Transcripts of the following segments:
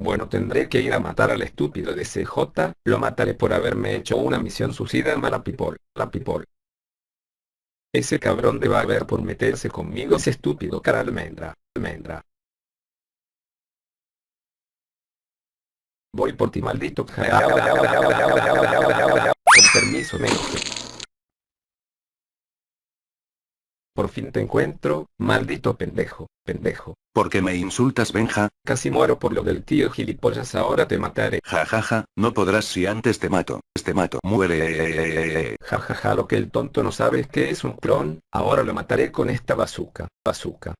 Bueno tendré que ir a matar al estúpido de CJ, lo mataré por haberme hecho una misión suicida mala people, la people. Ese cabrón debe haber por meterse conmigo ese estúpido cara almendra, almendra. Voy por ti maldito. Con permiso me Por fin te encuentro, maldito pendejo, pendejo. ¿Por qué me insultas Benja? Casi muero por lo del tío gilipollas ahora te mataré. Ja ja ja, no podrás si antes te mato, te mato, muere. Ja ja ja lo que el tonto no sabe es que es un clon, ahora lo mataré con esta bazooka, bazooka.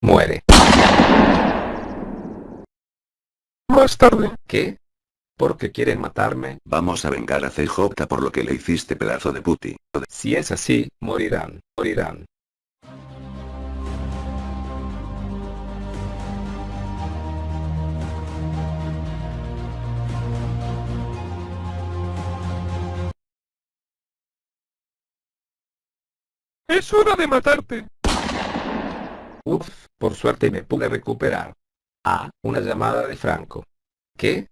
Muere. Más tarde. ¿Qué? ¿Por qué quieren matarme? Vamos a vengar a CJ por lo que le hiciste pedazo de puti. Si es así, morirán, morirán. Es hora de matarte. Uf, por suerte me pude recuperar. Ah, una llamada de Franco. ¿Qué?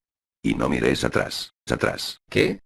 Y no mires atrás, atrás. ¿Qué?